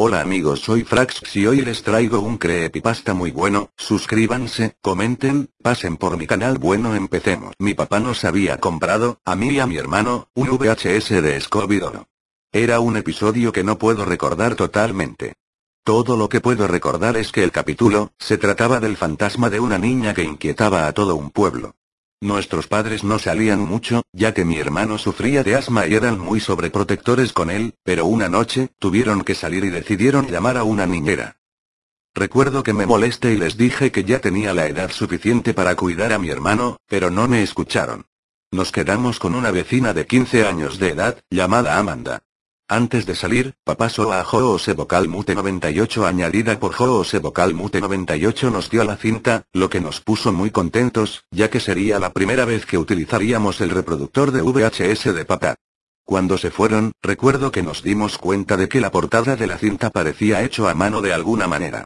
Hola amigos soy Frax y hoy les traigo un creepypasta muy bueno, suscríbanse, comenten, pasen por mi canal bueno empecemos. Mi papá nos había comprado, a mí y a mi hermano, un VHS de Scooby-Doo. Era un episodio que no puedo recordar totalmente. Todo lo que puedo recordar es que el capítulo, se trataba del fantasma de una niña que inquietaba a todo un pueblo. Nuestros padres no salían mucho, ya que mi hermano sufría de asma y eran muy sobreprotectores con él, pero una noche, tuvieron que salir y decidieron llamar a una niñera. Recuerdo que me molesté y les dije que ya tenía la edad suficiente para cuidar a mi hermano, pero no me escucharon. Nos quedamos con una vecina de 15 años de edad, llamada Amanda. Antes de salir, papá a Joose Vocal Mute 98 añadida por Joose Vocal Mute 98 nos dio la cinta, lo que nos puso muy contentos, ya que sería la primera vez que utilizaríamos el reproductor de VHS de papá. Cuando se fueron, recuerdo que nos dimos cuenta de que la portada de la cinta parecía hecho a mano de alguna manera.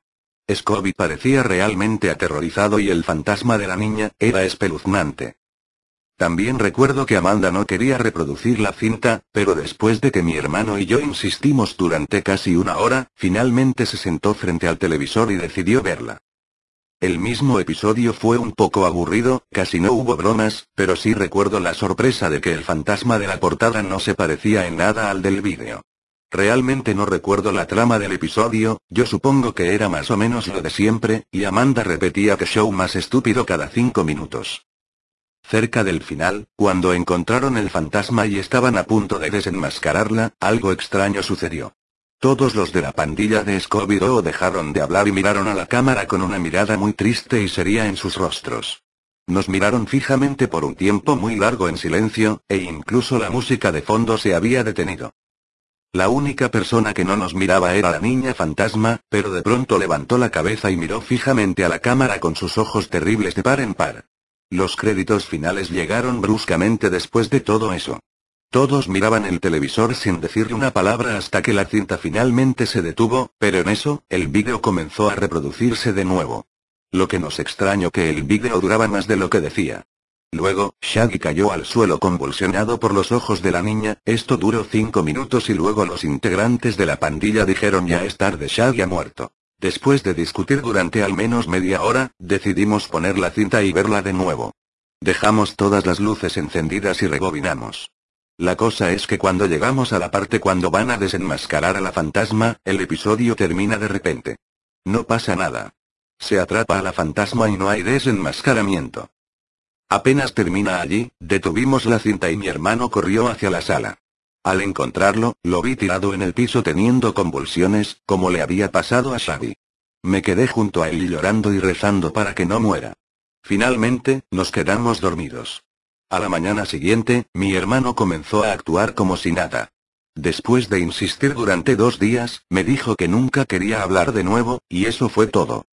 Scooby parecía realmente aterrorizado y el fantasma de la niña, era espeluznante. También recuerdo que Amanda no quería reproducir la cinta, pero después de que mi hermano y yo insistimos durante casi una hora, finalmente se sentó frente al televisor y decidió verla. El mismo episodio fue un poco aburrido, casi no hubo bromas, pero sí recuerdo la sorpresa de que el fantasma de la portada no se parecía en nada al del vídeo. Realmente no recuerdo la trama del episodio, yo supongo que era más o menos lo de siempre, y Amanda repetía que show más estúpido cada cinco minutos. Cerca del final, cuando encontraron el fantasma y estaban a punto de desenmascararla, algo extraño sucedió. Todos los de la pandilla de Scooby-Doo dejaron de hablar y miraron a la cámara con una mirada muy triste y seria en sus rostros. Nos miraron fijamente por un tiempo muy largo en silencio, e incluso la música de fondo se había detenido. La única persona que no nos miraba era la niña fantasma, pero de pronto levantó la cabeza y miró fijamente a la cámara con sus ojos terribles de par en par. Los créditos finales llegaron bruscamente después de todo eso. Todos miraban el televisor sin decir una palabra hasta que la cinta finalmente se detuvo, pero en eso, el vídeo comenzó a reproducirse de nuevo. Lo que nos extrañó que el vídeo duraba más de lo que decía. Luego, Shaggy cayó al suelo convulsionado por los ojos de la niña, esto duró cinco minutos y luego los integrantes de la pandilla dijeron ya es tarde Shaggy ha muerto. Después de discutir durante al menos media hora, decidimos poner la cinta y verla de nuevo. Dejamos todas las luces encendidas y rebobinamos. La cosa es que cuando llegamos a la parte cuando van a desenmascarar a la fantasma, el episodio termina de repente. No pasa nada. Se atrapa a la fantasma y no hay desenmascaramiento. Apenas termina allí, detuvimos la cinta y mi hermano corrió hacia la sala. Al encontrarlo, lo vi tirado en el piso teniendo convulsiones, como le había pasado a Shaggy. Me quedé junto a él llorando y rezando para que no muera. Finalmente, nos quedamos dormidos. A la mañana siguiente, mi hermano comenzó a actuar como si nada. Después de insistir durante dos días, me dijo que nunca quería hablar de nuevo, y eso fue todo.